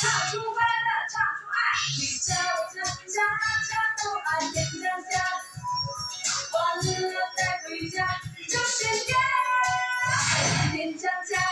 唱出欢乐唱出爱你家我家家家都爱严家家欢乐带回家就是家我家家